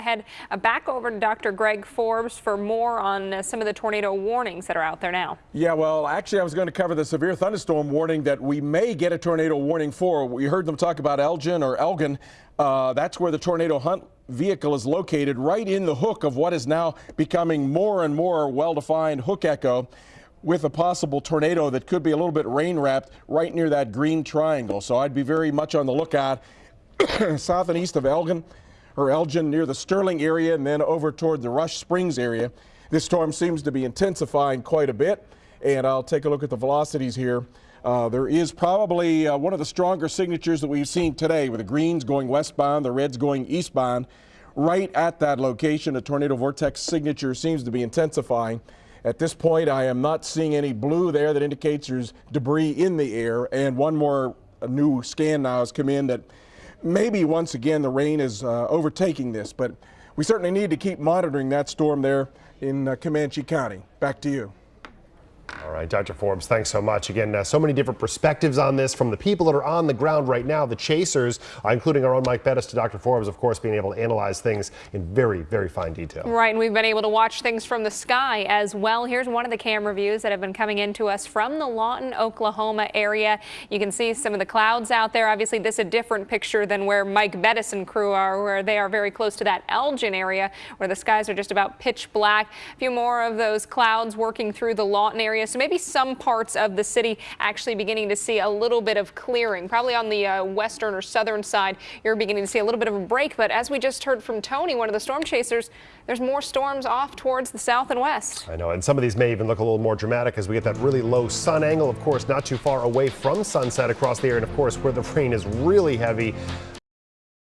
head uh, back over to Dr. Greg Forbes for more on uh, some of the tornado warnings that are out there now. Yeah, well, actually, I was going to cover the severe thunderstorm warning that we may get a tornado warning for. We heard them talk about Elgin or Elgin. Uh, that's where the tornado hunt vehicle is located, right in the hook of what is now becoming more and more well-defined hook echo with a possible tornado that could be a little bit rain wrapped right near that green triangle. So I'd be very much on the lookout south and east of Elgin or Elgin near the Sterling area and then over toward the Rush Springs area. This storm seems to be intensifying quite a bit and I'll take a look at the velocities here. Uh, there is probably uh, one of the stronger signatures that we've seen today with the greens going westbound, the reds going eastbound. Right at that location, a tornado vortex signature seems to be intensifying. At this point, I am not seeing any blue there that indicates there's debris in the air. And one more new scan now has come in that maybe once again the rain is uh, overtaking this, but we certainly need to keep monitoring that storm there in uh, Comanche County. Back to you. All right, Dr. Forbes, thanks so much. Again, uh, so many different perspectives on this from the people that are on the ground right now, the chasers, uh, including our own Mike Bettis to Dr. Forbes, of course, being able to analyze things in very, very fine detail. Right, and we've been able to watch things from the sky as well. Here's one of the camera views that have been coming into us from the Lawton, Oklahoma area. You can see some of the clouds out there. Obviously, this is a different picture than where Mike Bettis and crew are, where they are very close to that Elgin area, where the skies are just about pitch black. A few more of those clouds working through the Lawton area. So maybe some parts of the city actually beginning to see a little bit of clearing. Probably on the uh, western or southern side, you're beginning to see a little bit of a break. But as we just heard from Tony, one of the storm chasers, there's more storms off towards the south and west. I know, and some of these may even look a little more dramatic as we get that really low sun angle, of course, not too far away from sunset across the area, and of course, where the rain is really heavy.